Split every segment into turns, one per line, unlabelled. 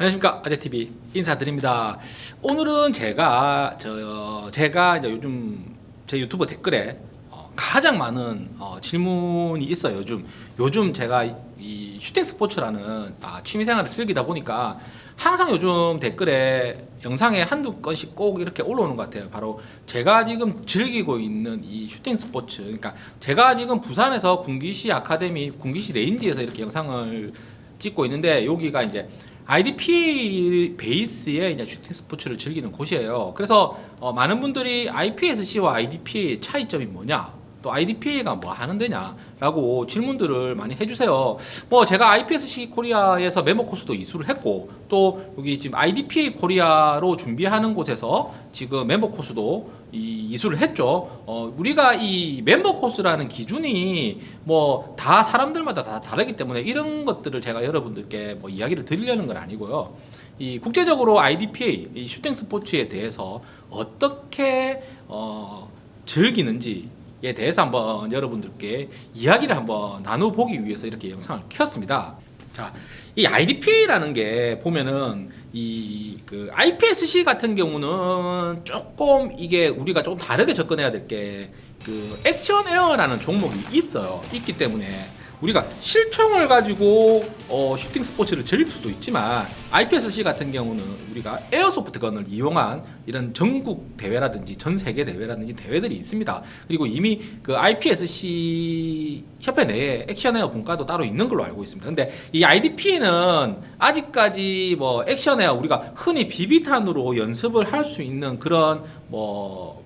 안녕하십니까. 아재TV 인사드립니다. 오늘은 제가 저 제가 이제 요즘 제 유튜브 댓글에 어, 가장 많은 어, 질문이 있어요 요즘. 요즘 제가 이, 이 슈팅 스포츠라는 아, 취미생활을 즐기다 보니까 항상 요즘 댓글에 영상에 한두 건씩 꼭 이렇게 올라오는 것 같아요. 바로 제가 지금 즐기고 있는 이 슈팅 스포츠. 그러니까 제가 지금 부산에서 군기시 아카데미 군기시 range에서 이렇게 영상을 찍고 있는데 여기가 이제 IDP 베이스의 이제 슈팅 스포츠를 즐기는 곳이에요. 그래서 어, 많은 분들이 IPSC와 IDP의 차이점이 뭐냐? 또 IDPA가 뭐 하는 데냐라고 질문들을 많이 해주세요. 뭐 제가 IPSC 코리아에서 멤버 코스도 이수를 했고 또 여기 지금 IDPA 코리아로 준비하는 곳에서 지금 멤버 코스도 이 이수를 했죠. 어, 우리가 이 멤버 코스라는 기준이 뭐 다 사람들마다 다 다르기 때문에 이런 것들을 제가 여러분들께 뭐 이야기를 드리려는 건 아니고요. 이 국제적으로 IDPA 이 슈팅 스포츠에 대해서 어떻게 어, 즐기는지 에 대해서 한번 여러분들께 이야기를 한번 나눠보기 위해서 이렇게 영상을 켰습니다. 자, 이 IDP라는 게 보면은 이 그 IPSC 같은 경우는 조금 이게 우리가 좀 다르게 접근해야 될 게 그 액션 에어라는 종목이 있어요. 있기 때문에 우리가 실총을 가지고 어, 슈팅 스포츠를 즐길 수도 있지만 IPSC 같은 경우는 우리가 에어소프트건을 이용한 이런 전국 대회라든지 전 세계 대회라든지 대회들이 있습니다. 그리고 이미 그 IPSC 협회 내에 액션에어 분과도 따로 있는 걸로 알고 있습니다. 근데 이 IDP는 아직까지 뭐 액션에어 우리가 흔히 비비탄으로 연습을 할 수 있는 그런 뭐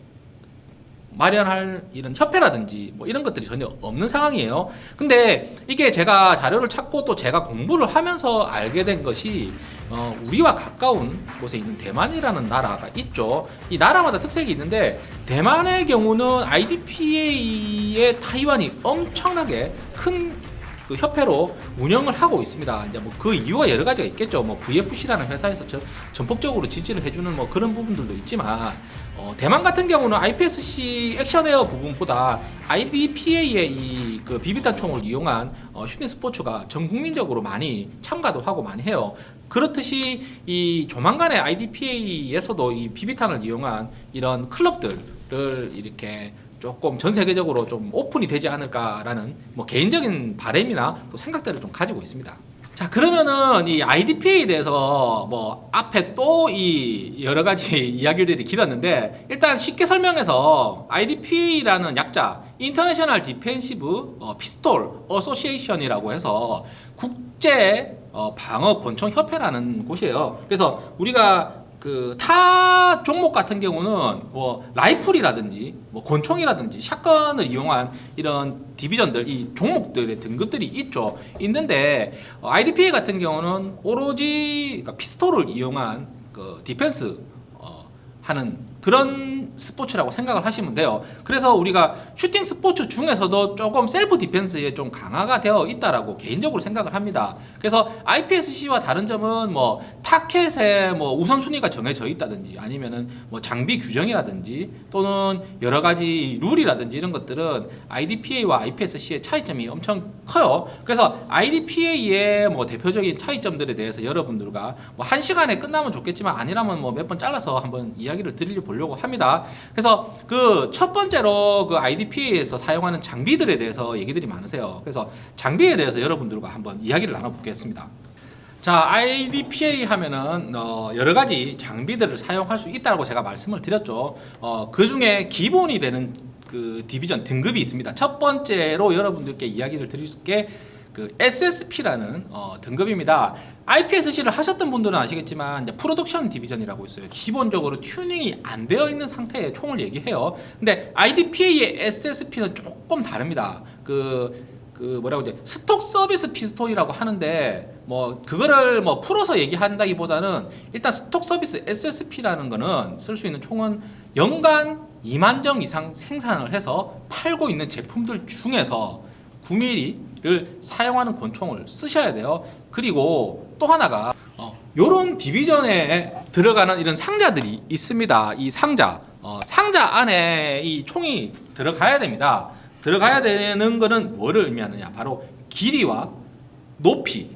마련할 이런 협회라든지 뭐 이런 것들이 전혀 없는 상황이에요. 근데 이게 제가 자료를 찾고 또 제가 공부를 하면서 알게 된 것이 어, 우리와 가까운 곳에 있는 대만이라는 나라가 있죠. 이 나라마다 특색이 있는데 대만의 경우는 IDPA의 타이완이 엄청나게 큰 그 협회로 운영을 하고 있습니다. 이제 뭐 그 이유가 여러 가지가 있겠죠. 뭐 VFC라는 회사에서 저, 전폭적으로 지지를 해주는 뭐 그런 부분들도 있지만 어, 대만 같은 경우는 IPSC Action Air 부분보다 IDPA의 이 그 비비탄 총을 이용한 어, 슈팅 스포츠가 전 국민적으로 많이 참가도 하고 많이 해요. 그렇듯이 이 조만간에 IDPA에서도 이 비비탄을 이용한 이런 클럽들을 이렇게 조금 전 세계적으로 좀 오픈이 되지 않을까라는 뭐 개인적인 바램이나 또 생각들을 좀 가지고 있습니다. 자 그러면은 이 IDPA에 대해서 뭐 앞에 또 이 여러 가지 이야기들이 길었는데 일단 쉽게 설명해서 IDPA라는 약자 International Defensive 어, Pistol Association이라고 해서 국제 어, 방어 권총 협회라는 곳이에요. 그래서 우리가 그 타 종목 같은 경우는 뭐 라이플이라든지 뭐 권총이라든지 shotgun을 이용한 이런 division들 이 종목들의 등급들이 있죠. 있는데 어, IDPA 같은 경우는 오로지 그러니까 피스톨을 이용한 그 디펜스 어, 하는 그런 스포츠라고 생각을 하시면 돼요. 그래서 우리가 슈팅 스포츠 중에서도 조금 self defense에 좀 강화가 되어 있다라고 개인적으로 생각을 합니다. 그래서 IPSC와 다른 점은 뭐 타켓에 뭐 우선순위가 정해져 있다든지 아니면은 뭐 장비 규정이라든지 또는 여러 가지 룰이라든지 이런 것들은 IDPA와 IPSC의 차이점이 엄청 커요. 그래서 IDPA의 뭐 대표적인 차이점들에 대해서 여러분들과 뭐 한 시간에 끝나면 좋겠지만 아니라면 뭐 몇 번 잘라서 한번 이야기를 드리려 보려고 합니다. 그래서 그 첫 번째로 그 IDP에서 사용하는 장비들에 대해서 얘기들이 많으세요. 그래서 장비에 대해서 여러분들과 한번 이야기를 나눠보겠습니다. 자, IDPA 하면은 어, 여러 가지 장비들을 사용할 수 있다고 제가 말씀을 드렸죠. 어, 그 중에 기본이 되는 그 디비전 등급이 있습니다. 첫 번째로 여러분들께 이야기를 드릴 게 그 SSP라는 어, 등급입니다. IPSC를 하셨던 분들은 아시겠지만 Production Division이라고 있어요. 기본적으로 튜닝이 안 되어 있는 상태의 총을 얘기해요. 근데 IDPA의 SSP는 조금 다릅니다. 그, 그 뭐라고 이제 Stock Service Pistol이라고 하는데 뭐 그거를 뭐 풀어서 얘기한다기보다는 일단 Stock Service SSP라는 거는 쓸 수 있는 총은 연간 2만 정 이상 생산을 해서 팔고 있는 제품들 중에서 9mm를 사용하는 권총을 쓰셔야 돼요. 그리고 또 하나가 어, 요런 디비전에 들어가는 이런 상자들이 있습니다. 이 상자 어, 상자 안에 이 총이 들어가야 됩니다. 들어가야 되는 거는 뭐를 의미하느냐 바로 길이와 높이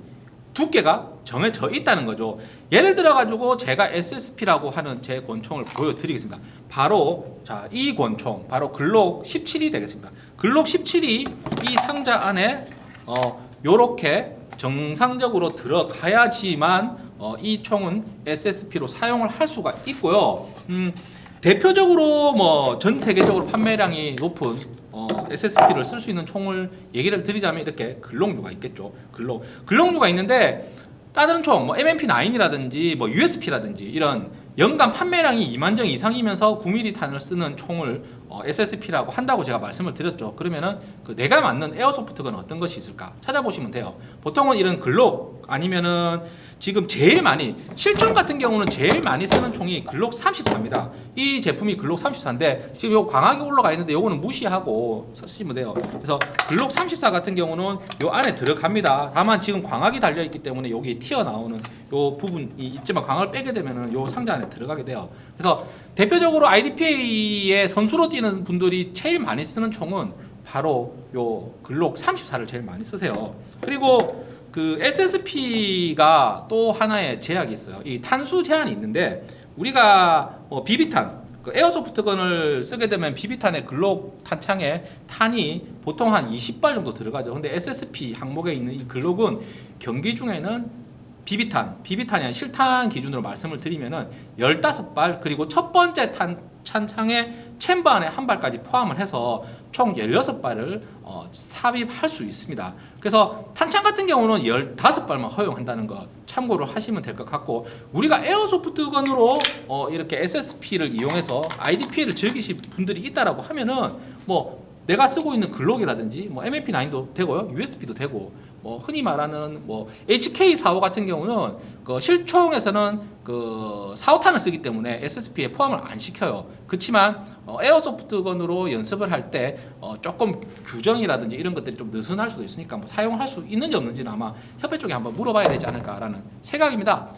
두께가 정해져 있다는 거죠. 예를 들어 가지고 제가 SSP라고 하는 제 권총을 보여드리겠습니다. 바로 자 이 권총 바로 글록 17이 되겠습니다. 글록 17이 이 상자 안에 어 요렇게 정상적으로 들어가야지만 어, 이 총은 SSP로 사용을 할 수가 있고요. 음, 대표적으로 뭐 전 세계적으로 판매량이 높은 어, SSP를 쓸 수 있는 총을 얘기를 드리자면 이렇게 글록류가 있겠죠. 글록 글록류가 있는데 다른 총, 뭐 MMP9이라든지 뭐 USP라든지 이런 연간 판매량이 2만 정 이상이면서 9mm 탄을 쓰는 총을 어, SSP라고 한다고 제가 말씀을 드렸죠. 그러면은 그 내가 맞는 에어소프트건은 어떤 것이 있을까 찾아보시면 돼요. 보통은 이런 글록 아니면은 지금 제일 많이 실총 같은 경우는 제일 많이 쓰는 총이 글록 34입니다. 이 제품이 글록 34인데 지금 요 광학이 올라가 있는데 요거는 무시하고 쓰시면 돼요. 그래서 글록 34 같은 경우는 요 안에 들어갑니다. 다만 지금 광학이 달려 있기 때문에 여기 튀어나오는 요 부분이 있지만 광학을 빼게 되면은 요 상자 안에 들어가게 돼요. 그래서 대표적으로 IDPA의 선수로 뛰는 분들이 제일 많이 쓰는 총은 바로 요 글록 34를 제일 많이 쓰세요. 그리고 그 SSP가 또 하나의 제약이 있어요. 이 탄수 제한이 있는데 우리가 뭐 비비탄 그 에어소프트건을 쓰게 되면 비비탄의 글록 탄창에 탄이 보통 한 20발 정도 들어가죠. 근데 SSP 항목에 있는 이 글록은 경기 중에는 비비탄, 비비탄이 아니라 실탄 기준으로 말씀을 드리면은 15발 그리고 첫 번째 탄 찬창에 챔버 안에 한 발까지 포함을 해서 총 16발을 어, 삽입할 수 있습니다. 그래서 탄창 같은 경우는 15발만 허용한다는 거 참고를 하시면 될 것 같고 우리가 에어소프트건으로 어, 이렇게 SSP를 이용해서 IDPA를 즐기실 분들이 있다라고 하면은 뭐 내가 쓰고 있는 글록이라든지 뭐 MMP9도 되고요, USB도 되고 뭐 흔히 말하는 뭐 HK45 같은 경우는 그 실총에서는 그 45탄을 쓰기 때문에 SSP에 포함을 안 시켜요. 그렇지만 어, airsoft gun으로 연습을 할 때 어, 조금 규정이라든지 이런 것들이 좀 느슨할 수도 있으니까 뭐 사용할 수 있는지 없는지는 아마 협회 쪽에 한번 물어봐야 되지 않을까라는 생각입니다.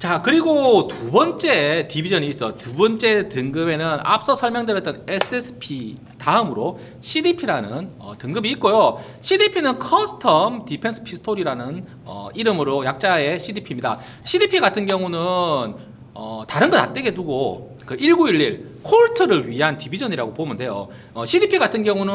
자 그리고 두 번째 division이 있어. 두 번째 등급에는 앞서 설명드렸던 SSP 다음으로 CDP라는 어, 등급이 있고요. CDP는 Custom Defense Pistol이라는 어, 이름으로 약자의 CDP입니다. CDP 같은 경우는 어, 다른 거 다 떼게 두고 그 1911 콜트를 위한 디비전이라고 보면 돼요. 어, CDP 같은 경우는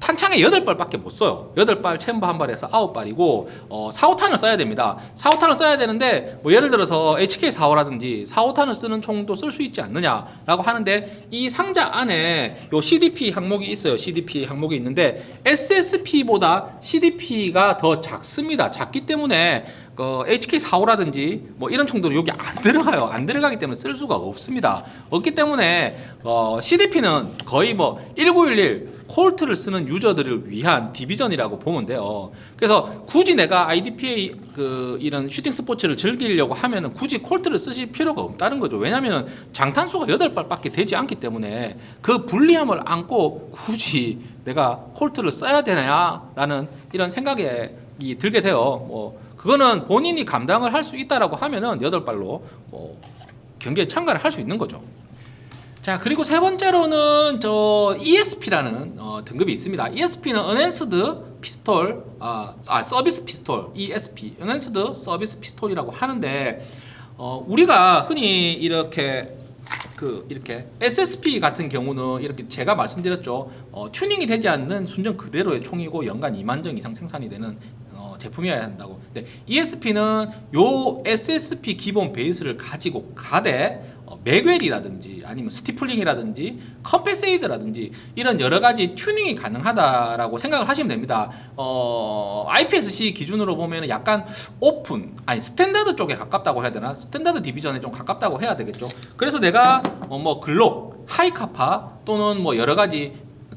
탄창에 8발밖에 못 써요. 8발 챔버 한 발에서 9발이고 어, 4호탄을 써야 됩니다. 4호탄을 써야 되는데 뭐 예를 들어서 HK45라든지 4호탄을 쓰는 총도 쓸 수 있지 않느냐라고 하는데 이 상자 안에 요 CDP 항목이 있어요. CDP 항목이 있는데 SSP보다 CDP가 더 작습니다. 작기 때문에 그 HK45라든지 뭐 이런 총들은 여기 안 들어가요. 안 들어가기 때문에 쓸 수가 없습니다. 없기 때문에 어, CDP는 거의 뭐 1911 콜트를 쓰는 유저들을 위한 디비전이라고 보면 돼요. 그래서 굳이 내가 IDPA 그 이런 슈팅 스포츠를 즐기려고 하면은 굳이 콜트를 쓰실 필요가 없다는 거죠. 왜냐면은 장탄수가 8발밖에 되지 않기 때문에 그 불리함을 안고 굳이 내가 콜트를 써야 되냐라는 이런 생각이 들게 돼요. 뭐 그거는 본인이 감당을 할 수 있다라고 하면은 여덟 발로 뭐 경기에 참가를 할 수 있는 거죠. 자 그리고 세 번째로는 저 ESP라는 어, 등급이 있습니다. ESP는 Enhanced Pistol, 아, 아 서비스 피스톨 ESP, Enhanced 서비스 피스톨이라고 하는데 어, 우리가 흔히 이렇게 그 이렇게 SSP 같은 경우는 이렇게 제가 말씀드렸죠. 어, 튜닝이 되지 않는 순정 그대로의 총이고 연간 2만 정 이상 생산이 되는 어, 제품이어야 한다고. 근데 ESP는 요 SSP 기본 베이스를 가지고 가되 어, magwell이라든지 아니면 stippling이라든지 compensator라든지 이런 여러 가지 튜닝이 가능하다라고 생각을 하시면 됩니다. 어, IPSC 기준으로 보면 약간 오픈 아니 standard 쪽에 가깝다고 해야 되나 standard division에 좀 가깝다고 해야 되겠죠. 그래서 내가 어, 뭐 글록, Hi-Capa 또는 뭐 여러 가지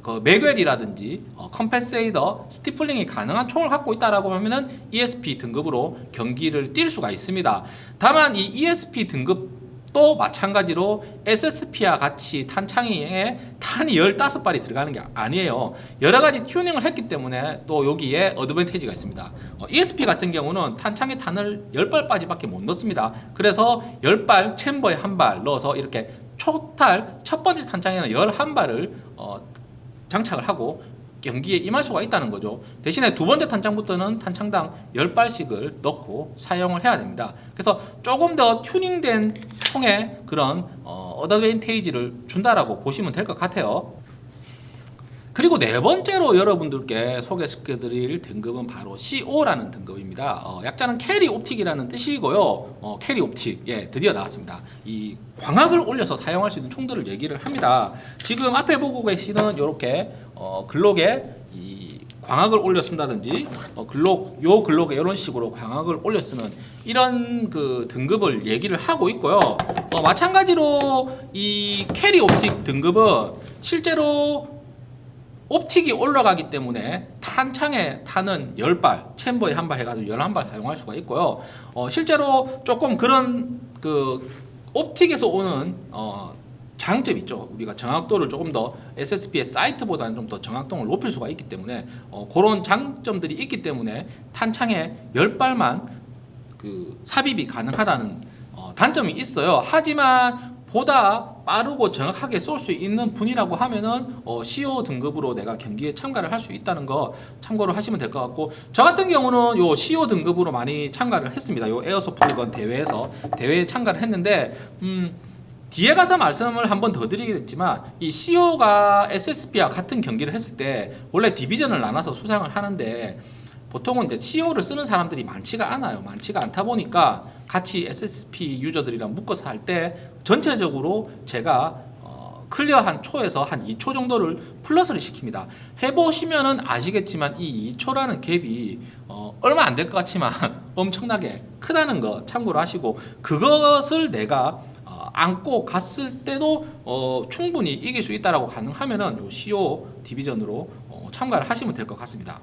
그 맥웰이라든지 어, 컴패세이더, 스티플링이 가능한 총을 갖고 있다라고 하면은 ESP 등급으로 경기를 뛸 수가 있습니다. 다만 이 ESP 등급 또 마찬가지로 SSP와 같이 탄창에 탄이 15발이 들어가는 게 아니에요. 여러 가지 튜닝을 했기 때문에 또 여기에 어드밴티지가 있습니다. 어, ESP 같은 경우는 탄창에 탄을 10발까지밖에 못 넣습니다. 그래서 10발 챔버에 한 발 넣어서 이렇게 초탄 첫 번째 탄창에는 11발을 어, 장착을 하고 경기에 임할 수가 있다는 거죠. 대신에 두 번째 탄창부터는 탄창당 10발씩을 넣고 사용을 해야 됩니다. 그래서 조금 더 튜닝된 총의 그런 어, advantage를 준다라고 보시면 될 것 같아요. 그리고 네 번째로 여러분들께 소개시켜드릴 등급은 바로 CO라는 등급입니다. 어, 약자는 carry optic이라는 뜻이고요. 어, carry optic, 예, 드디어 나왔습니다. 이 광학을 올려서 사용할 수 있는 총들을 얘기를 합니다. 지금 앞에 보고 계시는 이렇게 어, 글록에 이 광학을 올려 쓴다든지 어, 글록 요 글록에 이런 식으로 광학을 올려 쓰는 이런 그 등급을 얘기를 하고 있고요. 어, 마찬가지로 이 carry optic 등급은 실제로 optic이 올라가기 때문에 탄창에 탄은 10발, 챔버에 한 발 해가지고 11발 사용할 수가 있고요. 어, 실제로 조금 그런 그 옵틱에서 오는 어, 장점 있죠. 우리가 정확도를 조금 더 SSP의 사이트보다는 좀 더 정확도를 높일 수가 있기 때문에 어, 그런 장점들이 있기 때문에 탄창에 10발만 그 삽입이 가능하다는 어, 단점이 있어요. 하지만 보다 빠르고 정확하게 쏠 수 있는 분이라고 하면은 어, CO 등급으로 내가 경기에 참가를 할 수 있다는 거 참고를 하시면 될 것 같고 저 같은 경우는 요 CO 등급으로 많이 참가를 했습니다. 요 airsoft gun 대회에서 대회에 참가를 했는데 음. 뒤에 가서 말씀을 한 번 더 드리겠지만 이 CO가 SSP와 같은 경기를 했을 때 원래 division을 나눠서 수상을 하는데 보통은 이제 CO를 쓰는 사람들이 많지가 않아요. 많지가 않다 보니까 같이 SSP 유저들이랑 묶어서 할 때 전체적으로 제가 어, clear 한 초에서 한 2초 정도를 플러스를 시킵니다. 해보시면은 아시겠지만 이 2초라는 갭이 어, 얼마 안 될 것 같지만 엄청나게 크다는 거 참고로 하시고 그것을 내가 어, 안고 갔을 때도 어, 충분히 이길 수 있다라고 가능하면은 요 CO 디비전으로 어, 참가를 하시면 될 것 같습니다.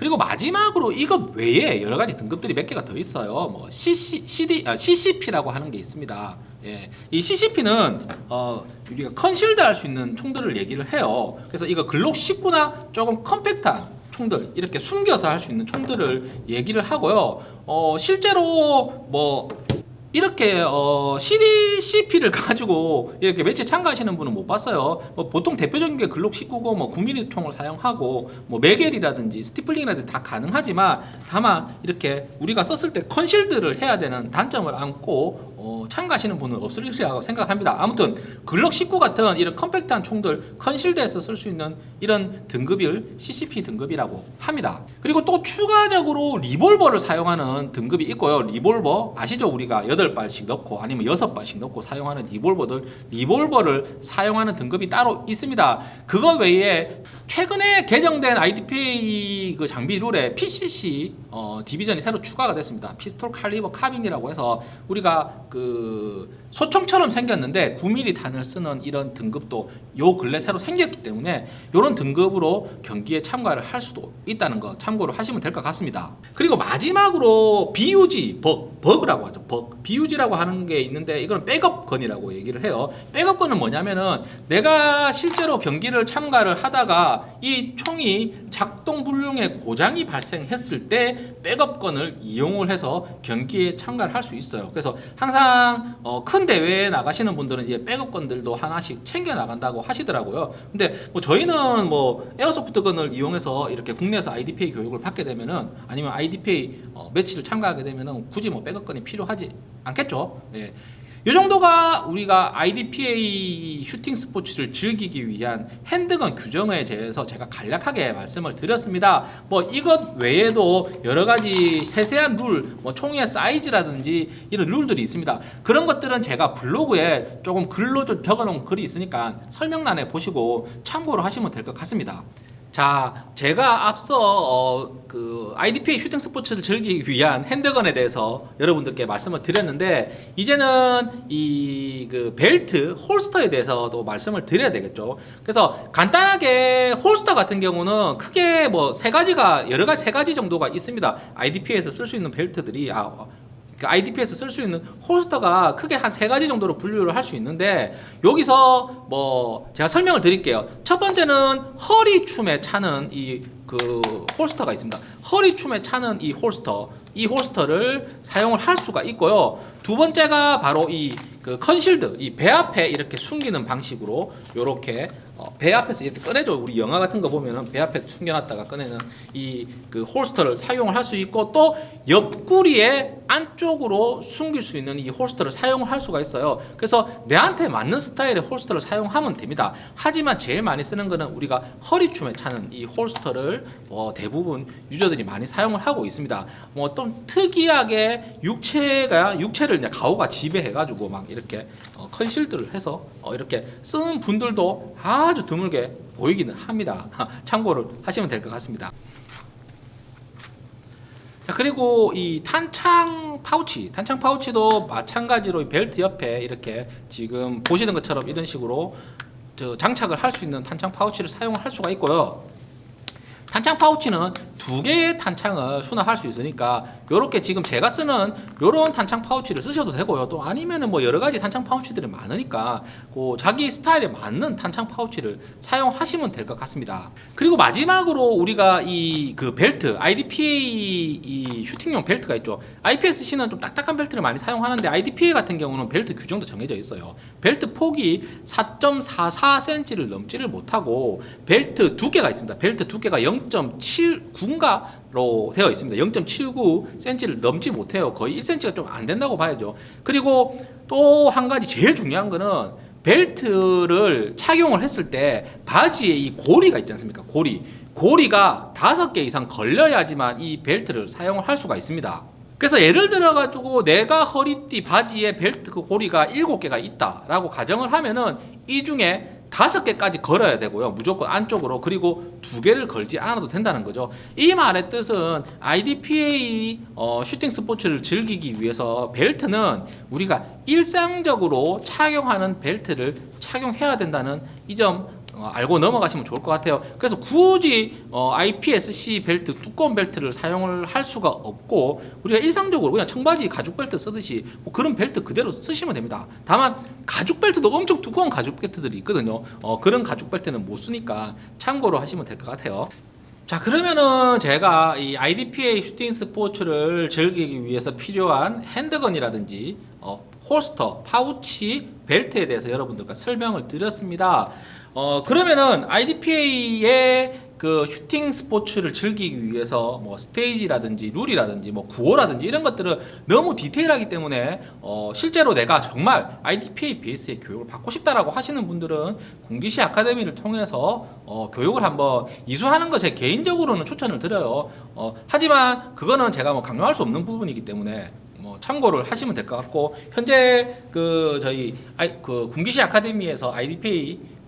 그리고 마지막으로 이것 외에 여러 가지 등급들이 몇 개가 더 있어요. 뭐 CC, CD, 아, CCP라고 하는 게 있습니다. 예, 이 CCP는 어, 우리가 concealed 할 수 있는 총들을 얘기를 해요. 그래서 이거 글록 19나 조금 컴팩트한 총들 이렇게 숨겨서 할 수 있는 총들을 얘기를 하고요. 어, 실제로 뭐 이렇게 어, CCP를 가지고 이렇게 매치 참가하시는 분은 못 봤어요. 뭐 보통 대표적인 게 글록 19고 뭐 9mm 총을 사용하고 뭐 magwell이라든지 stippling이라든지 다 가능하지만 다만 이렇게 우리가 썼을 때 concealed를 해야 되는 단점을 안고 어, 참가하시는 분은 없으리라고 생각합니다. 아무튼 글록 19 같은 이런 컴팩트한 총들 concealed에서 쓸 수 있는 이런 등급을 CCP 등급이라고 합니다. 그리고 또 추가적으로 리볼버를 사용하는 등급이 있고요. 리볼버 아시죠? 우리가 8발씩 넣고 아니면 6발씩 넣고 사용하는 리볼버들 리볼버를 사용하는 등급이 따로 있습니다. 그거 외에 최근에 개정된 IDPA 그 장비 룰에 PCC 어, division이 새로 추가가 됐습니다. 피스톨 칼리버 카빈이라고 해서 우리가 그 소총처럼 생겼는데 9mm 탄을 쓰는 이런 등급도 요 근래 새로 생겼기 때문에 이런 등급으로 경기에 참가를 할 수도 있다는 거 참고로 하시면 될 것 같습니다. 그리고 마지막으로 BUG 버, 버그라고 하죠. 버, BUG라고 하는 게 있는데 이거는 백업건이라고 얘기를 해요. 백업건은 뭐냐면은 내가 실제로 경기를 참가를 하다가 이 총이 작동 불능의 고장이 발생했을 때 백업건을 이용을 해서 경기에 참가를 할 수 있어요. 그래서 항상 어, 큰 대회에 나가시는 분들은 이제 백업건들도 하나씩 챙겨 나간다고 하시더라고요. 근데 뭐 저희는 뭐 에어소프트건을 이용해서 이렇게 국내에서 IDPA 교육을 받게 되면은 아니면 IDPA 어, 매치를 참가하게 되면은 굳이 뭐 백업건이 필요하지 않겠죠. 예. 이 정도가 우리가 IDPA 슈팅 스포츠를 즐기기 위한 핸드건 규정에 대해서 제가 간략하게 말씀을 드렸습니다. 뭐 이것 외에도 여러 가지 세세한 룰, 뭐 총의 사이즈라든지 이런 룰들이 있습니다. 그런 것들은 제가 블로그에 조금 글로 좀 적어놓은 글이 있으니까 설명란에 보시고 참고로 하시면 될 것 같습니다. 자, 제가 앞서 어, 그 IDPA 슈팅 스포츠를 즐기기 위한 handgun에 대해서 여러분들께 말씀을 드렸는데 이제는 이 그 벨트 holster에 대해서도 말씀을 드려야 되겠죠. 그래서 간단하게 holster 같은 경우는 크게 뭐 세 가지가 여러 가지 세 가지 정도가 있습니다. IDPA에서 쓸 수 있는 벨트들이 아, 그 IDP에서 쓸 수 있는 holster가 크게 한 세 가지 정도로 분류를 할 수 있는데 여기서 뭐 제가 설명을 드릴게요. 첫 번째는 허리춤에 차는 이 그 holster가 있습니다. 허리춤에 차는 이 holster, 이 holster를 사용을 할 수가 있고요. 두 번째가 바로 이 그 concealed, 이 배 앞에 이렇게 숨기는 방식으로 이렇게 어, 배 앞에서 이렇게 꺼내줘 우리 영화 같은 거 보면은 배 앞에 숨겨놨다가 꺼내는 이 그 holster를 사용을 할 수 있고 또 옆구리에 안쪽으로 숨길 수 있는 이 holster를 사용을 할 수가 있어요. 그래서 내한테 맞는 스타일의 holster를 사용하면 됩니다. 하지만 제일 많이 쓰는 거는 우리가 허리춤에 차는 이 holster를 어, 대부분 유저들이 많이 사용을 하고 있습니다. 뭐또 특이하게 육체가 육체를 이제 가오가 지배해 가지고 막 이렇게 어, concealed를 해서 어, 이렇게 쓰는 분들도 아주 드물게 보이기는 합니다. 참고를 하시면 될 것 같습니다. 자 그리고 이 탄창 파우치, 탄창 파우치도 마찬가지로 이 벨트 옆에 이렇게 지금 보시는 것처럼 이런 식으로 저 장착을 할 수 있는 탄창 파우치를 사용할 수가 있고요. 탄창 파우치는 두 개의 탄창을 수납할 수 있으니까 이렇게 지금 제가 쓰는 이런 탄창 파우치를 쓰셔도 되고요. 또 아니면은 뭐 여러 가지 탄창 파우치들이 많으니까 그 자기 스타일에 맞는 탄창 파우치를 사용하시면 될 것 같습니다. 그리고 마지막으로 우리가 이 그 벨트 IDPA 이 슈팅용 벨트가 있죠. IPSC는 좀 딱딱한 벨트를 많이 사용하는데 IDPA 같은 경우는 벨트 규정도 정해져 있어요. 벨트 폭이 4.44cm를 넘지를 못하고 벨트 두께가 있습니다. 벨트 두께가 0.79인가로 되어 있습니다. 0.79cm를 넘지 못해요. 거의 1cm가 좀 안 된다고 봐야죠. 그리고 또 한 가지 제일 중요한 거는 벨트를 착용을 했을 때 바지에 이 고리가 있지 않습니까? 고리. 고리가 다섯 개 이상 걸려야지만 이 벨트를 사용을 할 수가 있습니다. 그래서 예를 들어 가지고 내가 허리띠 바지에 벨트 그 고리가 일곱 개가 있다라고 가정을 하면은 이 중에 다섯 개까지 걸어야 되고요. 무조건 안쪽으로 그리고 두 개를 걸지 않아도 된다는 거죠. 이 말의 뜻은 IDPA 어, 슈팅 스포츠를 즐기기 위해서 벨트는 우리가 일상적으로 착용하는 벨트를 착용해야 된다는 이점 어, 알고 넘어가시면 좋을 것 같아요. 그래서 굳이 어, IPSC 벨트 두꺼운 벨트를 사용을 할 수가 없고 우리가 일상적으로 그냥 청바지 가죽 벨트 쓰듯이 뭐 그런 벨트 그대로 쓰시면 됩니다. 다만 가죽 벨트도 엄청 두꺼운 가죽 벨트들이 있거든요. 어, 그런 가죽 벨트는 못 쓰니까 참고로 하시면 될 것 같아요. 자 그러면은 제가 이 IDPA 슈팅 스포츠를 즐기기 위해서 필요한 handgun이라든지 어, holster, 파우치, 벨트에 대해서 여러분들과 설명을 드렸습니다. 어 그러면은 IDPA의 그 슈팅 스포츠를 즐기기 위해서 뭐 스테이지라든지 룰이라든지 뭐 구호라든지 이런 것들은 너무 디테일하기 때문에 어 실제로 내가 정말 IDPA 베이스의 교육을 받고 싶다라고 하시는 분들은 군기시 아카데미를 통해서 어 교육을 한번 이수하는 것에 개인적으로는 추천을 드려요. 어 하지만 그거는 제가 뭐 강요할 수 없는 부분이기 때문에 뭐 참고를 하시면 될 것 같고 현재 그 저희 아이 그 군기시 아카데미에서 IDPA 어,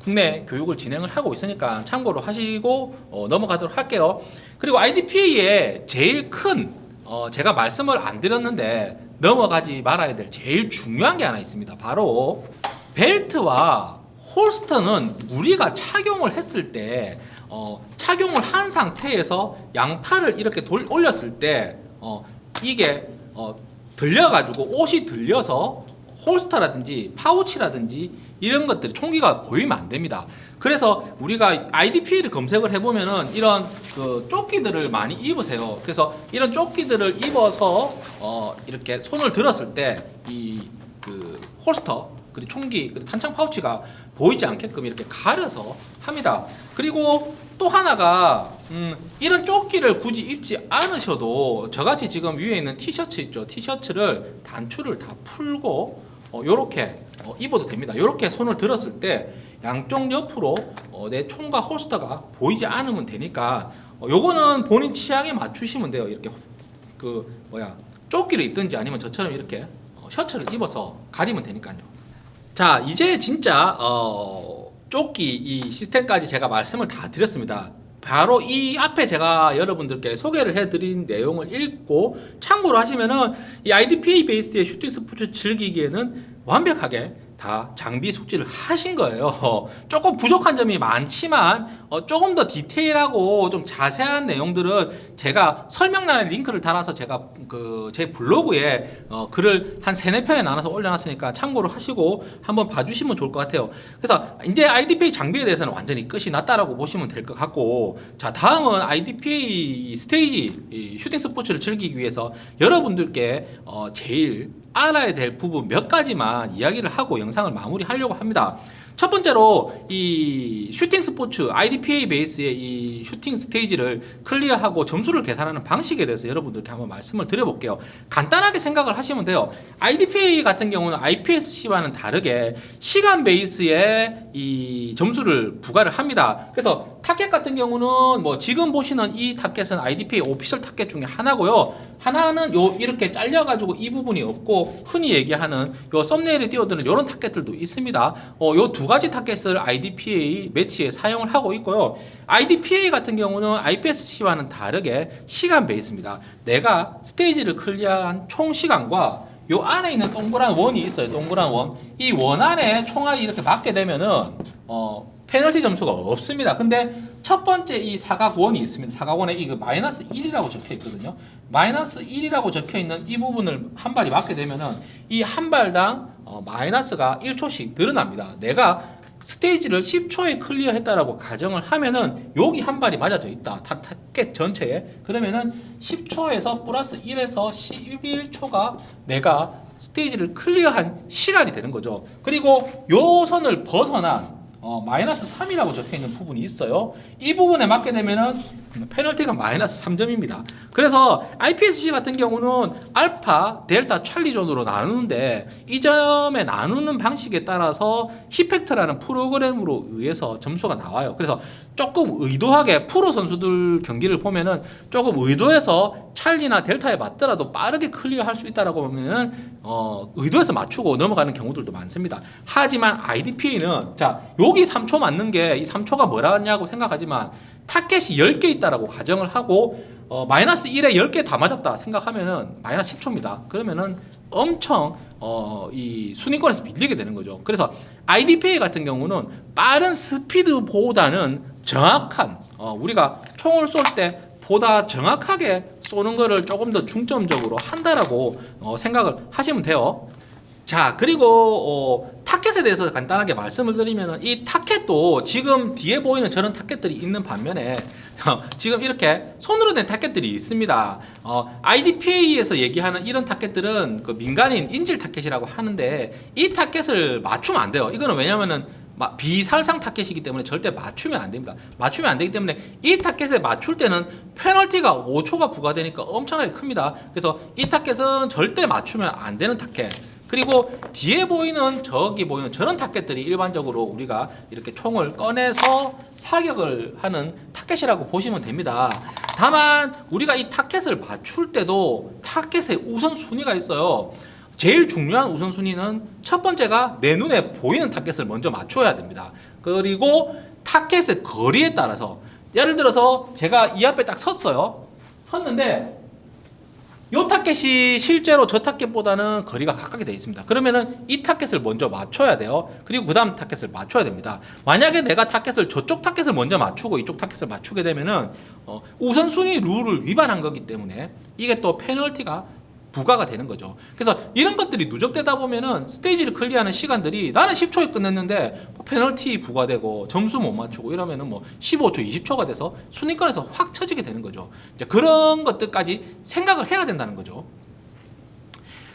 국내 교육을 진행을 하고 있으니까 참고로 하시고 어, 넘어가도록 할게요. 그리고 IDPA의 제일 큰 어, 제가 말씀을 안 드렸는데 넘어가지 말아야 될 제일 중요한 게 하나 있습니다. 바로 벨트와 홀스터는 우리가 착용을 했을 때 어, 착용을 한 상태에서 양팔을 이렇게 돌, 올렸을 때 어, 이게 어, 들려가지고 옷이 들려서 홀스터라든지 파우치라든지 이런 것들이 총기가 보이면 안 됩니다. 그래서 우리가 IDP를 검색을 해보면은 이런 그 조끼들을 많이 입으세요. 그래서 이런 조끼들을 입어서 어 이렇게 손을 들었을 때 이 그 홀스터 그리고 총기 그리고 탄창 파우치가 보이지 않게끔 이렇게 가려서 합니다. 그리고 또 하나가 음, 이런 조끼를 굳이 입지 않으셔도 저같이 지금 위에 있는 티셔츠 있죠 티셔츠를 단추를 다 풀고 어, 요렇게 어, 입어도 됩니다. 요렇게 손을 들었을 때 양쪽 옆으로 어, 내 총과 holster가 보이지 않으면 되니까 어, 요거는 본인 취향에 맞추시면 돼요. 이렇게 그 뭐야 조끼를 입든지 아니면 저처럼 이렇게 어, 셔츠를 입어서 가리면 되니까요. 자 이제 진짜 어, 조끼 이 시스템까지 제가 말씀을 다 드렸습니다 바로 이 앞에 제가 여러분들께 소개를 해드린 내용을 읽고 참고로 하시면은 이 IDPA 베이스의 슈팅 스포츠 즐기기에는 완벽하게 다 장비 숙지를 하신 거예요. 조금 부족한 점이 많지만 어, 조금 더 디테일하고 좀 자세한 내용들은 제가 설명란에 링크를 달아서 제가 그 제 블로그에 어, 글을 한 세네 편에 나눠서 올려놨으니까 참고로 하시고 한번 봐주시면 좋을 것 같아요. 그래서 이제 IDPA 장비에 대해서는 완전히 끝이 났다라고 보시면 될 것 같고 자 다음은 IDPA 스테이지 이 슈팅 스포츠를 즐기기 위해서 여러분들께 어, 제일 알아야 될 부분 몇 가지만 이야기를 하고 영상을 마무리하려고 합니다. 첫 번째로 이 슈팅 스포츠 IDPA 베이스의 이 슈팅 스테이지를 클리어하고 점수를 계산하는 방식에 대해서 여러분들께 한번 말씀을 드려볼게요. 간단하게 생각을 하시면 돼요. IDPA 같은 경우는 IPSC와는 다르게 시간 베이스의 이 점수를 부과를 합니다. 그래서 타켓 같은 경우는 뭐 지금 보시는 이 타켓은 IDPA 오피셜 타켓 중에 하나고요. 하나는 요 이렇게 잘려가지고 이 부분이 없고 흔히 얘기하는 요 썸네일에 띄워드는 이런 타켓들도 있습니다. 어, 요두 가지 타켓을 IDPA 매치에 사용을 하고 있고요. IDPA 같은 경우는 IPSC와는 다르게 시간 베이스입니다. 내가 스테이지를 클리어한 총 시간과 요 안에 있는 동그란 원이 있어요. 동그란 원. 이 원 안에 총알이 이렇게 맞게 되면은 어 페널티 점수가 없습니다. 근데 첫 번째 이 사각원이 있습니다. 사각원에 이거 마이너스 1이라고 적혀 있거든요. 마이너스 1이라고 적혀 있는 이 부분을 한 발이 맞게 되면은 이 한 발당 어, 마이너스가 1초씩 늘어납니다. 내가 스테이지를 10초에 클리어했다라고 가정을 하면은 여기 한 발이 맞아져 있다. 타, 타켓 전체에 그러면은 10초에서 플러스 1에서 11초가 내가 스테이지를 클리어한 시간이 되는 거죠. 그리고 요 선을 벗어난 어, 마이너스 3이라고 적혀 있는 부분이 있어요. 이 부분에 맞게 되면은 페널티가 마이너스 3점입니다. 그래서 IPSC 같은 경우는 alpha, delta, charlie zone으로 나누는데 이 점에 나누는 방식에 따라서 hit factor라는 프로그램으로 의해서 점수가 나와요. 그래서 조금 의도하게 프로 선수들 경기를 보면은 조금 의도해서 찰리나 델타에 맞더라도 빠르게 클리어할 수 있다라고 보면은 어, 의도해서 맞추고 넘어가는 경우들도 많습니다. 하지만 IDPA는 자 여기 3초 맞는 게 이 3초가 뭐라냐고 생각하지만 타켓이 10개 있다라고 가정을 하고 어, 마이너스 1에 10개 다 맞았다 생각하면은 마이너스 10초입니다. 그러면은 엄청 어, 이 순위권에서 밀리게 되는 거죠. 그래서 IDPA 같은 경우는 빠른 스피드보다는 정확한 어, 우리가 총을 쏠 때 보다 정확하게 쏘는 거를 조금 더 중점적으로 한다라고 어, 생각을 하시면 돼요. 자 그리고 어, 타켓에 대해서 간단하게 말씀을 드리면 이 타켓도 지금 뒤에 보이는 저런 타켓들이 있는 반면에 어, 지금 이렇게 손으로 된 타켓들이 있습니다. 어, IDPA에서 얘기하는 이런 타켓들은 그 민간인 인질 타켓이라고 하는데 이 타켓을 맞추면 안 돼요. 이거는 왜냐면은 마- 비살상 타켓이기 때문에 절대 맞추면 안 됩니다. 맞추면 안 되기 때문에 이 타켓에 맞출 때는 페널티가 5초가 부과되니까 엄청나게 큽니다. 그래서 이 타켓은 절대 맞추면 안 되는 타켓. 그리고 뒤에 보이는 저기 보이는 저런 타켓들이 일반적으로 우리가 이렇게 총을 꺼내서 사격을 하는 타켓이라고 보시면 됩니다. 다만 우리가 이 타켓을 맞출 때도 타켓의 우선 순위가 있어요. 제일 중요한 우선순위는 첫 번째가 내 눈에 보이는 타켓을 먼저 맞춰야 됩니다. 그리고 타켓의 거리에 따라서 예를 들어서 제가 이 앞에 딱 섰어요. 섰는데 요 타켓이 실제로 저 타켓보다는 거리가 가깝게 되어 있습니다. 그러면은 이 타켓을 먼저 맞춰야 돼요. 그리고 그 다음 타켓을 맞춰야 됩니다. 만약에 내가 타켓을 저쪽 타켓을 먼저 맞추고 이쪽 타켓을 맞추게 되면은 어, 우선순위 룰을 위반한 거기 때문에 이게 또 페널티가 부과가 되는 거죠. 그래서 이런 것들이 누적되다 보면은 스테이지를 클리어하는 시간들이 나는 10초에 끝냈는데 뭐 페널티 부과되고 점수 못 맞추고 이러면은 뭐 15초, 20초가 돼서 순위권에서 확 처지게 되는 거죠. 이제 그런 것들까지 생각을 해야 된다는 거죠.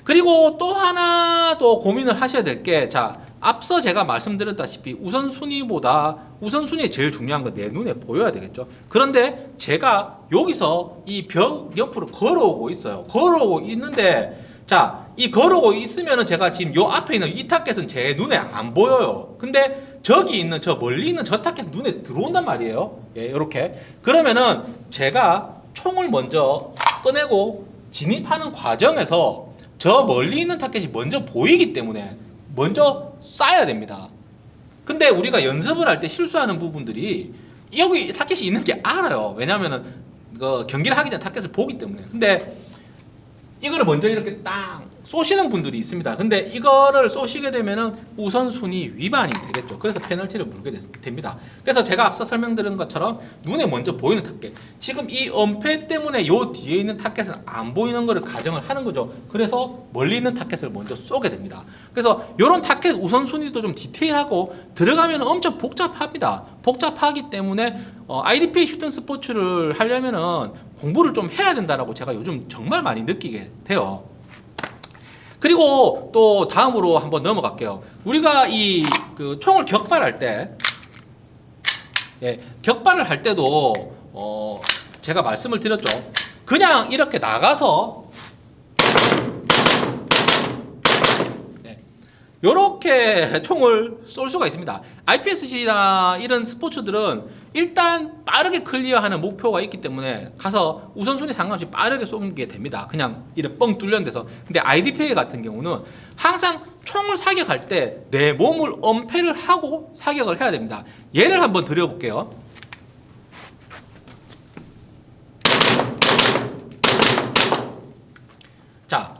그리고 또 하나 또 고민을 하셔야 될게자 앞서 제가 말씀드렸다시피 우선순위보다 우선순위에 제일 중요한 건 내 눈에 보여야 되겠죠. 그런데 제가 여기서 이 벽 옆으로 걸어오고 있어요. 걸어오고 있는데 자 이 걸어오고 있으면은 제가 지금 요 앞에 있는 이 타켓은 제 눈에 안 보여요. 근데 저기 있는 저 멀리 있는 저 타켓은 눈에 들어온단 말이에요. 예 이렇게. 그러면은 제가 총을 먼저 꺼내고 진입하는 과정에서 저 멀리 있는 타켓이 먼저 보이기 때문에 먼저 쏴야 됩니다. 근데 우리가 연습을 할 때 실수하는 부분들이 여기 타켓이 있는 게 알아요. 왜냐면은 그 경기를 하기 전에 타켓을 보기 때문에. 근데 이거를 먼저 이렇게 딱 쏘시는 분들이 있습니다. 근데 이거를 쏘시게 되면은 우선순위 위반이 되겠죠. 그래서 페널티를 물게 됐- 됩니다. 그래서 제가 앞서 설명드린 것처럼 눈에 먼저 보이는 타켓. 지금 이 엄폐 때문에 요 뒤에 있는 타켓은 안 보이는 거를 가정을 하는 거죠. 그래서 멀리 있는 타켓을 먼저 쏘게 됩니다. 그래서 이런 타켓 우선순위도 좀 디테일하고 들어가면 엄청 복잡합니다. 복잡하기 때문에 어, IDPA 슈팅 스포츠를 하려면은 공부를 좀 해야 된다라고 제가 요즘 정말 많이 느끼게 돼요. 그리고 또 다음으로 한번 넘어갈게요. 우리가 이 그 총을 격발할 때 예, 격발을 할 때도 어, 제가 말씀을 드렸죠. 그냥 이렇게 나가서 이렇게 총을 쏠 수가 있습니다. IPSC나 이런 스포츠들은 일단 빠르게 클리어하는 목표가 있기 때문에 가서 우선순위 상관없이 빠르게 쏘게 됩니다. 그냥 이렇게 뻥 뚫려 데서. 근데 IDPA 같은 경우는 항상 총을 사격할 때 내 몸을 엄폐를 하고 사격을 해야 됩니다. 예를 한번 드려볼게요. 자,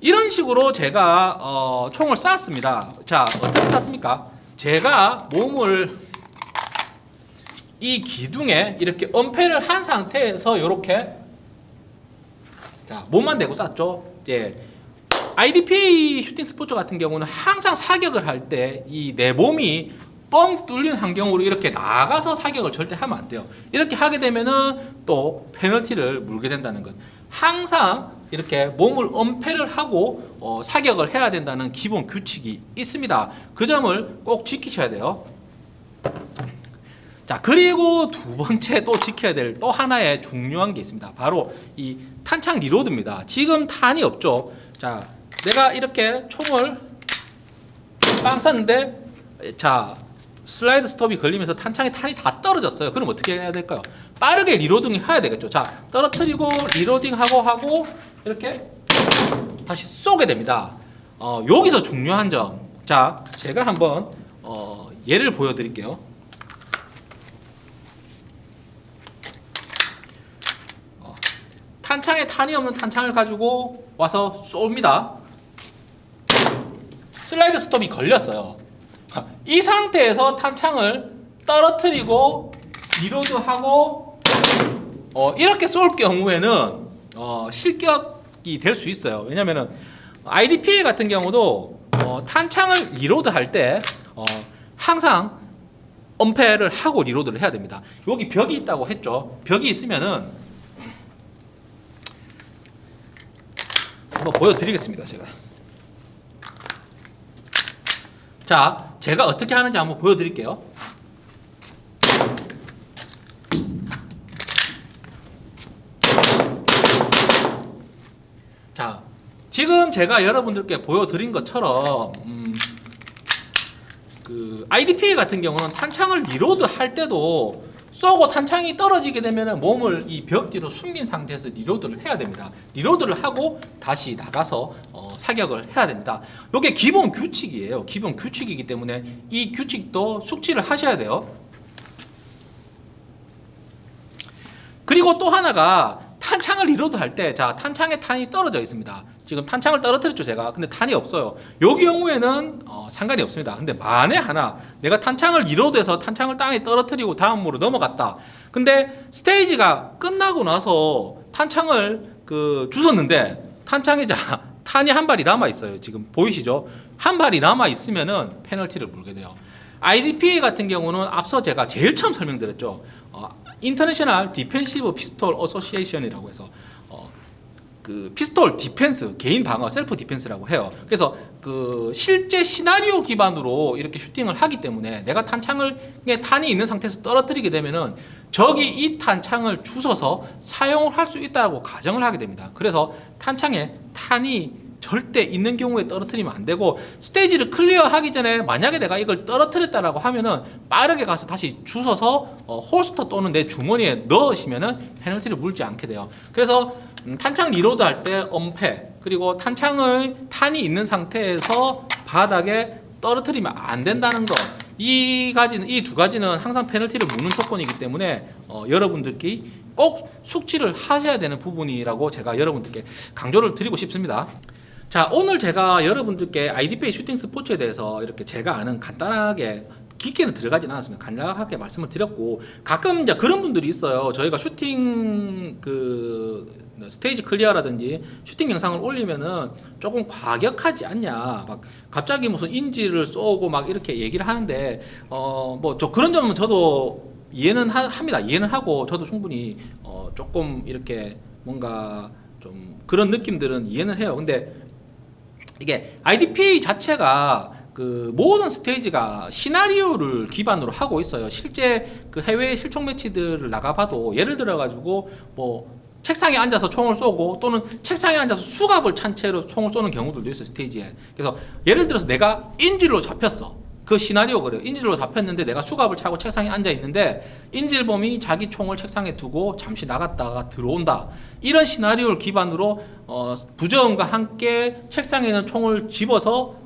이런 식으로 제가 어, 총을 쐈습니다. 자, 어떻게 쐈습니까? 제가 몸을 이 기둥에 이렇게 엄폐를 한 상태에서 이렇게 자, 몸만 대고 쐈죠. 예. IDPA 슈팅 스포츠 같은 경우는 항상 사격을 할 때 이 내 몸이 뻥 뚫린 환경으로 이렇게 나가서 사격을 절대 하면 안 돼요. 이렇게 하게 되면은 또 페널티를 물게 된다는 것. 항상 이렇게 몸을 엄폐를 하고 어, 사격을 해야 된다는 기본 규칙이 있습니다. 그 점을 꼭 지키셔야 돼요. 자 그리고 두 번째 또 지켜야 될 또 하나의 중요한 게 있습니다. 바로 이 탄창 reload입니다. 지금 탄이 없죠. 자 내가 이렇게 총을 빵 쐈는데 자 slide stop이 걸리면서 탄창에 탄이 다 떨어졌어요. 그럼 어떻게 해야 될까요? 빠르게 reloading 해야 되겠죠. 자 떨어뜨리고 reloading 하고 하고 이렇게 다시 쏘게 됩니다. 어, 여기서 중요한 점. 자 제가 한번 어, 예를 보여드릴게요. 어, 탄창에 탄이 없는 탄창을 가지고 와서 쏩니다. slide stop이 걸렸어요. 이 상태에서 탄창을 떨어뜨리고 reload하고 어, 이렇게 쏠 경우에는 어, 실격이 될 수 있어요. 왜냐면은 IDPA 같은 경우도 어, 탄창을 reload 할때 어, 항상 엄폐를 하고 리로드를 해야 됩니다. 여기 벽이 있다고 했죠. 벽이 있으면은 한번 보여드리겠습니다. 제가. 자, 제가 어떻게 하는지 한번 보여드릴게요. 자, 지금 제가 여러분들께 보여드린 것처럼 음, 그 IDPA 같은 경우는 탄창을 reload 할 때도 쏘고 탄창이 떨어지게 되면 몸을 이 벽 뒤로 숨긴 상태에서 reload를 해야 됩니다. reload를 하고 다시 나가서 어, 사격을 해야 됩니다. 이게 기본 규칙이에요. 기본 규칙이기 때문에 이 규칙도 숙지를 하셔야 돼요. 그리고 또 하나가 탄창을 reload 할 때, 자, 탄창에 탄이 떨어져 있습니다. 지금 탄창을 떨어뜨렸죠, 제가. 근데 탄이 없어요. 여기 경우에는 어, 상관이 없습니다. 근데 만에 하나, 내가 탄창을 reload해서 탄창을 땅에 떨어뜨리고 다음으로 넘어갔다. 근데 스테이지가 끝나고 나서 탄창을 그 주웠는데, 탄창에 자, 탄이 한 발이 남아 있어요. 지금 보이시죠? 한 발이 남아 있으면은 페널티를 물게 돼요. IDPA 같은 경우는 앞서 제가 제일 처음 설명드렸죠. 어, International Defensive Pistol Association이라고 해서 어, 그 pistol defense 개인 방어 self defense라고 해요. 그래서 그 실제 시나리오 기반으로 이렇게 슈팅을 하기 때문에 내가 탄창을 탄이 있는 상태에서 떨어뜨리게 되면은 적이 이 탄창을 주워서 사용을 할 수 있다고 가정을 하게 됩니다. 그래서 탄창에 탄이 절대 있는 경우에 떨어뜨리면 안 되고 스테이지를 클리어하기 전에 만약에 내가 이걸 떨어뜨렸다라고 하면은 빠르게 가서 다시 주워서 어, holster 또는 내 주머니에 넣으시면은 페널티를 물지 않게 돼요. 그래서 음, 탄창 reload 할 때 엄폐 그리고 탄창을 탄이 있는 상태에서 바닥에 떨어뜨리면 안 된다는 거. 이 가지는 이 두 가지는 항상 페널티를 묻는 조건이기 때문에 어, 여러분들끼리 꼭 숙지를 하셔야 되는 부분이라고 제가 여러분들께 강조를 드리고 싶습니다. 자 오늘 제가 여러분들께 IDPA 슈팅 스포츠에 대해서 이렇게 제가 아는 간단하게 깊게는 들어가진 않았습니다. 간략하게 말씀을 드렸고 가끔 이제 그런 분들이 있어요. 저희가 슈팅 그 스테이지 클리어라든지 슈팅 영상을 올리면은 조금 과격하지 않냐. 막 갑자기 무슨 인지를 쏘고 막 이렇게 얘기를 하는데 어 뭐 저 그런 점은 저도 이해는 하, 합니다. 이해는 하고 저도 충분히 어 조금 이렇게 뭔가 좀 그런 느낌들은 이해는 해요. 근데 이게 IDPA 자체가 그 모든 스테이지가 시나리오를 기반으로 하고 있어요. 실제 그 해외 실총 매치들을 나가봐도 예를 들어 가지고 뭐 책상에 앉아서 총을 쏘고 또는 책상에 앉아서 수갑을 찬 채로 총을 쏘는 경우들도 있어요 스테이지에. 그래서 예를 들어서 내가 인질로 잡혔어. 그 시나리오 그래요. 인질로 잡혔는데 내가 수갑을 차고 책상에 앉아 있는데 인질범이 자기 총을 책상에 두고 잠시 나갔다가 들어온다. 이런 시나리오를 기반으로 어, 부정과 함께 책상에 있는 총을 집어서 어,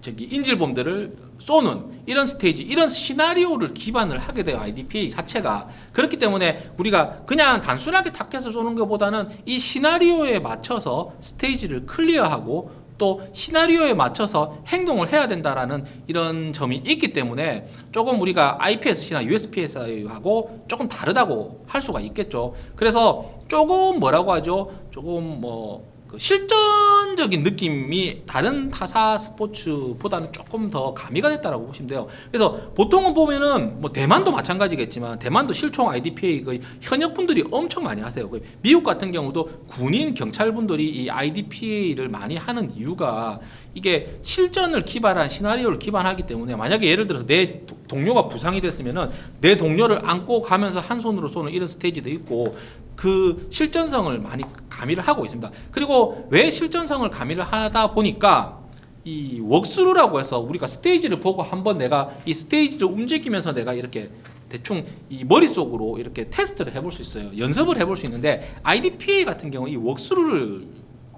저기 인질범들을 쏘는 이런 스테이지, 이런 시나리오를 기반을 하게 돼요. IDPA 자체가 그렇기 때문에 우리가 그냥 단순하게 타켓을 쏘는 것보다는 이 시나리오에 맞춰서 스테이지를 클리어하고 또 시나리오에 맞춰서 행동을 해야 된다라는 이런 점이 있기 때문에 조금 우리가 IPSC나 USPS하고 조금 다르다고 할 수가 있겠죠. 그래서 조금 뭐라고 하죠? 조금 뭐 그 실전적인 느낌이 다른 타사 스포츠보다는 조금 더 가미가 됐다라고 보시면 돼요. 그래서 보통은 보면은 뭐 대만도 마찬가지겠지만 대만도 실총 IDPA 그 현역 분들이 엄청 많이 하세요. 그 미국 같은 경우도 군인 경찰 분들이 이 IDPA를 많이 하는 이유가 이게 실전을 기반한 시나리오를 기반하기 때문에 만약에 예를 들어서 내 도- 동료가 부상이 됐으면은 내 동료를 안고 가면서 한 손으로 쏘는 이런 스테이지도 있고 그 실전성을 많이 가미를 하고 있습니다. 그리고 왜 실전성을 가미를 하다 보니까 이 웍스루라고 해서 우리가 스테이지를 보고 한번 내가 이 스테이지를 움직이면서 내가 이렇게 대충 이 머릿속으로 이렇게 테스트를 해볼 수 있어요. 연습을 해볼 수 있는데 IDPA 같은 경우 이 웍스루를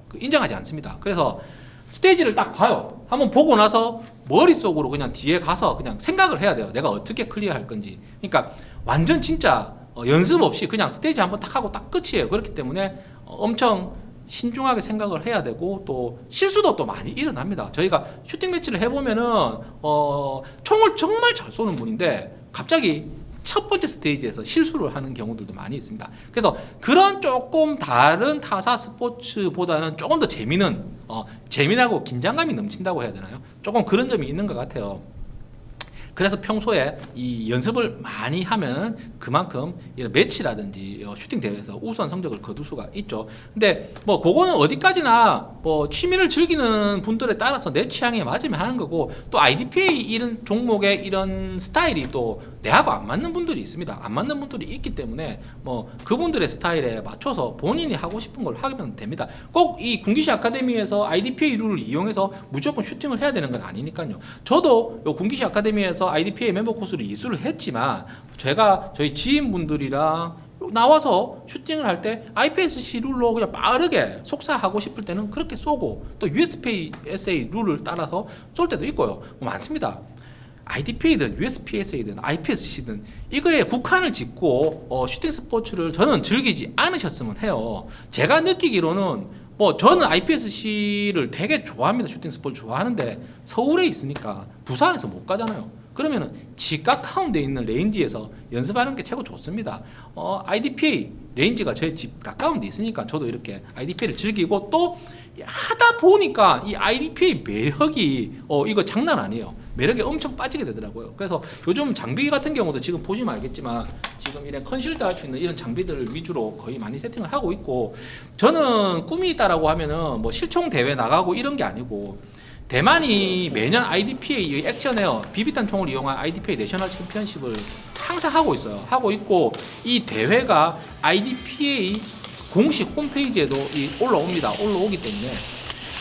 그 인정하지 않습니다. 그래서 스테이지를 딱 봐요. 한번 보고 나서 머릿속으로 그냥 뒤에 가서 그냥 생각을 해야 돼요. 내가 어떻게 clear할 건지. 그러니까 완전 진짜 어, 연습 없이 그냥 스테이지 한번 딱 하고 딱 끝이에요. 그렇기 때문에 어, 엄청 신중하게 생각을 해야 되고 또 실수도 또 많이 일어납니다. 저희가 슈팅 매치를 해보면은 어, 총을 정말 잘 쏘는 분인데 갑자기 첫 번째 스테이지에서 실수를 하는 경우들도 많이 있습니다. 그래서 그런 조금 다른 타사 스포츠보다는 조금 더 재미는 어, 재미나고 긴장감이 넘친다고 해야 되나요? 조금 그런 점이 있는 것 같아요. 그래서 평소에 이 연습을 많이 하면은 그만큼 이런 매치라든지 어, 슈팅 대회에서 우수한 성적을 거둘 수가 있죠. 근데 뭐 그거는 어디까지나 뭐 취미를 즐기는 분들에 따라서 내 취향에 맞으면 하는 거고 또 IDPA 이런 종목의 이런 스타일이 또 내하고 안 맞는 분들이 있습니다. 안 맞는 분들이 있기 때문에 뭐 그분들의 스타일에 맞춰서 본인이 하고 싶은 걸 하면 됩니다. 꼭 이 군기시 아카데미에서 IDPA 룰을 이용해서 무조건 슈팅을 해야 되는 건 아니니까요. 저도 요 군기시 아카데미에서 IDPA 멤버 코스를 이수를 했지만 제가 저희 지인분들이랑 나와서 슈팅을 할 때 IPSC 룰로 그냥 빠르게 속사하고 싶을 때는 그렇게 쏘고 또 USPSA 룰을 따라서 쏠 때도 있고요. 뭐 많습니다. IDPA든 USPSA든 IPSC든 이거에 국한을 짓고 어, 슈팅 스포츠를 저는 즐기지 않으셨으면 해요. 제가 느끼기로는 뭐 저는 IPSC를 되게 좋아합니다. 슈팅 스포츠 좋아하는데 서울에 있으니까 부산에서 못 가잖아요. 그러면은 집 가까운 데 있는 range에서 연습하는 게 최고 좋습니다. 어, IDPA range가 저희 집 가까운 데 있으니까 저도 이렇게 IDPA를 즐기고 또 하다 보니까 이 IDPA 매력이 어, 이거 장난 아니에요. 매력이 엄청 빠지게 되더라고요. 그래서 요즘 장비 같은 경우도 지금 보시면 알겠지만 지금 이런 concealed 할 수 있는 이런 장비들을 위주로 거의 많이 세팅을 하고 있고 저는 꿈이 있다라고 하면은 뭐 실총 대회 나가고 이런 게 아니고 대만이 매년 IDPA 액션에어 비비탄 총을 이용한 IDPA 내셔널 챔피언십을 항상 하고 있어요. 하고 있고 이 대회가 IDPA 공식 홈페이지에도 이 올라옵니다. 올라오기 때문에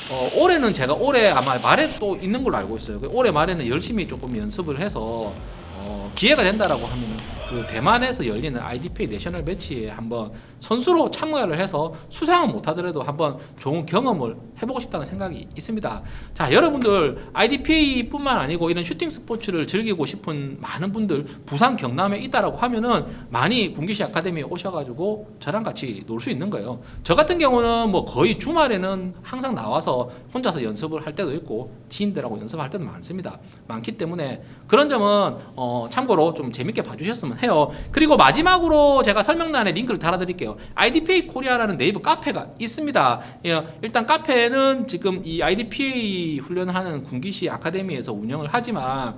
어, 올해는 제가 올해 아마 말에 또 있는 걸로 알고 있어요. 그 올해 말에는 열심히 조금 연습을 해서 어, 기회가 된다라고 하면은 그 대만에서 열리는 IDPA 내셔널 매치에 한번 선수로 참가를 해서 수상은 못하더라도 한번 좋은 경험을 해보고 싶다는 생각이 있습니다. 자, 여러분들 IDPA뿐만 아니고 이런 슈팅 스포츠를 즐기고 싶은 많은 분들 부산 경남에 있다라고 하면은 많이 군기시 아카데미에 오셔가지고 저랑 같이 놀 수 있는 거예요. 저 같은 경우는 뭐 거의 주말에는 항상 나와서 혼자서 연습을 할 때도 있고 지인들하고 연습할 때도 많습니다. 많기 때문에 그런 점은 어, 참고로 좀 재밌게 봐주셨으면 해요. 그리고 마지막으로 제가 설명란에 링크를 달아드릴게요. IDPA 코리아라는 네이버 카페가 있습니다. 예, 일단 카페는 지금 이 IDPA 훈련하는 군기시 아카데미에서 운영을 하지만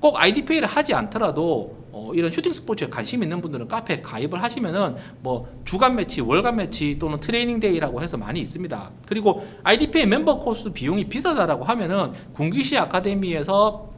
꼭 IDPA를 하지 않더라도 어, 이런 슈팅 스포츠에 관심 있는 분들은 카페에 가입을 하시면은 뭐 주간 매치, 월간 매치 또는 training day라고 해서 많이 있습니다. 그리고 IDPA 멤버 코스 비용이 비싸다라고 하면은 군기시 아카데미에서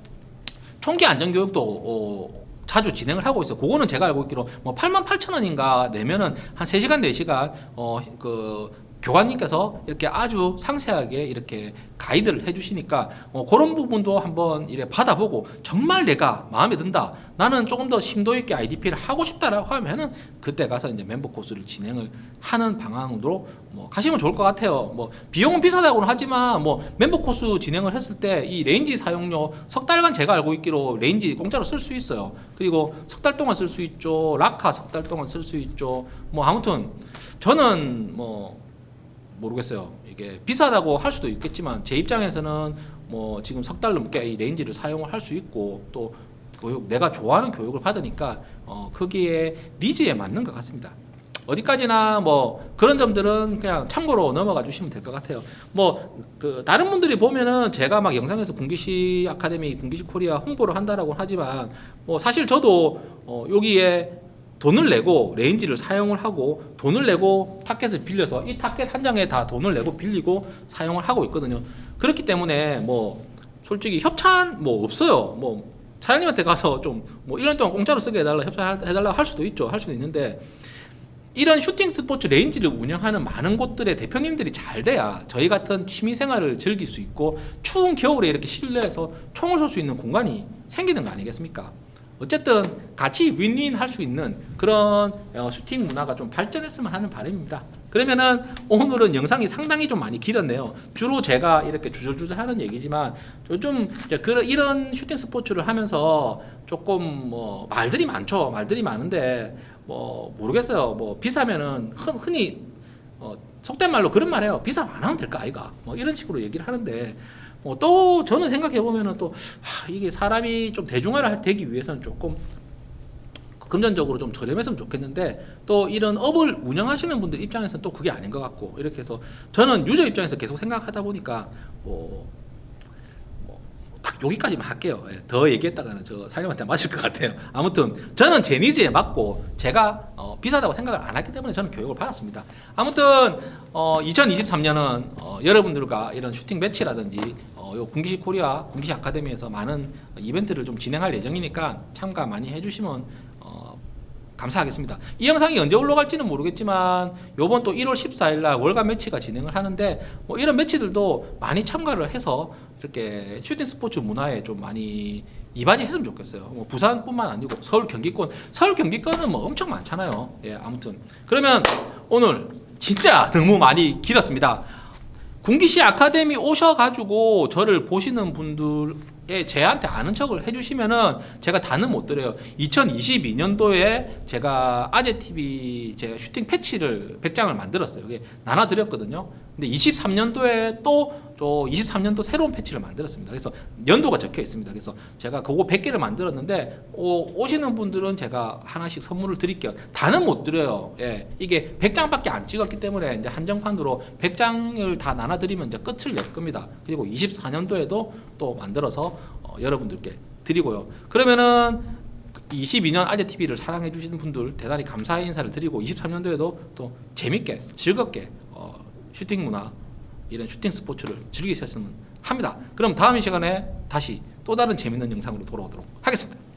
총기 안전 교육도 어, 자주 진행을 하고 있어요. 그거는 제가 알고 있기로 뭐 8만 8천 원인가 내면은 한 3시간 4시간 어 그 교관님께서 이렇게 아주 상세하게 이렇게 가이드를 해주시니까 어, 그런 부분도 한번 이래 받아보고 정말 내가 마음에 든다. 나는 조금 더 심도 있게 IDPA를 하고 싶다라고 하면은 그때 가서 이제 멤버 코스를 진행을 하는 방향으로 뭐 가시면 좋을 것 같아요. 뭐 비용은 비싸다고는 하지만 뭐 멤버 코스 진행을 했을 때 이 range 사용료 석 달간 제가 알고 있기로 range 공짜로 쓸 수 있어요. 그리고 석 달 동안 쓸 수 있죠. 라카 석 달 동안 쓸 수 있죠. 뭐 아무튼 저는 뭐 모르겠어요. 이게 비싸다고 할 수도 있겠지만 제 입장에서는 뭐 지금 석 달 넘게 이 range를 사용을 할 수 있고 또 교육 내가 좋아하는 교육을 받으니까 어 거기에 needs에 맞는 것 같습니다. 어디까지나 뭐 그런 점들은 그냥 참고로 넘어가 주시면 될 것 같아요. 뭐 그 다른 분들이 보면은 제가 막 영상에서 군기시 아카데미, 군기시 코리아 홍보를 한다라고 하지만 뭐 사실 저도 어 여기에 돈을 내고 range를 사용을 하고 돈을 내고 타켓을 빌려서 이 타켓 한 장에 다 돈을 내고 빌리고 사용을 하고 있거든요. 그렇기 때문에 뭐 솔직히 협찬 뭐 없어요. 뭐 사장님한테 가서 좀 뭐 1년 동안 공짜로 쓰게 해달라 협찬해달라 할 수도 있죠. 할 수도 있는데 이런 슈팅 스포츠 range를 운영하는 많은 곳들의 대표님들이 잘 돼야 저희 같은 취미 생활을 즐길 수 있고 추운 겨울에 이렇게 실내에서 총을 쏠 수 있는 공간이 생기는 거 아니겠습니까? 어쨌든 같이 윈윈 할 수 있는 그런 어, 슈팅 문화가 좀 발전했으면 하는 바람입니다. 그러면은 오늘은 영상이 상당히 좀 많이 길었네요. 주로 제가 이렇게 주절주절 하는 얘기지만 이제 그런 이런 슈팅 스포츠를 하면서 조금 뭐 말들이 많죠. 말들이 많은데 뭐 모르겠어요. 뭐 비싸면은 흔, 흔히 어, 속된 말로 그런 말해요. 비싸면 안 하면 될까 아이가. 뭐 이런 식으로 얘기를 하는데 뭐 또 저는 생각해 보면은 또 하, 이게 사람이 좀 대중화를 되기 위해서는 조금 금전적으로 좀 저렴했으면 좋겠는데 또 이런 업을 운영하시는 분들 입장에서는 또 그게 아닌 것 같고 이렇게 해서 저는 유저 입장에서 계속 생각하다 보니까 뭐, 뭐 딱 여기까지만 할게요. 예, 더 얘기했다가는 저 사장님한테 맞을 것 같아요. 아무튼 저는 제 니즈에 맞고 제가 어, 비싸다고 생각을 안 했기 때문에 저는 교육을 받았습니다. 아무튼 어, 2023년은 어, 여러분들과 이런 슈팅 매치라든지 어, 요 군기시 코리아 군기시 아카데미에서 많은 이벤트를 좀 진행할 예정이니까 참가 많이 해주시면 어, 감사하겠습니다. 이 영상이 언제 올라갈지는 모르겠지만 요번 또 1월 14일 날 월간 매치가 진행을 하는데 뭐 이런 매치들도 많이 참가를 해서 이렇게 슈팅 스포츠 문화에 좀 많이 이바지했으면 좋겠어요. 뭐 부산뿐만 아니고 서울 경기권, 서울 경기권은 뭐 엄청 많잖아요. 예, 아무튼 그러면 오늘 진짜 너무 많이 길었습니다. 군기시 아카데미 오셔가지고 저를 보시는 분들 에 제한테 아는 척을 해주시면은 제가 다는 못 드려요. 2022년도에 제가 아재TV 제가 슈팅 패치를 100장을 만들었어요. 이게 나눠드렸거든요. 근데 23년도에 또저 23년도 새로운 패치를 만들었습니다. 그래서 연도가 적혀 있습니다. 그래서 제가 그거 100개를 만들었는데 오, 오시는 분들은 제가 하나씩 선물을 드릴게요. 다는 못 드려요. 예. 이게 100장밖에 안 찍었기 때문에 이제 한정판으로 100장을 다 나눠 드리면 이제 끝을 낼 겁니다. 그리고 24년도에도 또 만들어서 어, 여러분들께 드리고요. 그러면은 22년 아재 TV를 사랑해 주시는 분들 대단히 감사의 인사를 드리고 23년도에도 또 재밌게 즐겁게 어, 슈팅 문화 이런 슈팅 스포츠를 즐기셨으면 합니다. 그럼 다음 이 시간에 다시 또 다른 재밌는 영상으로 돌아오도록 하겠습니다.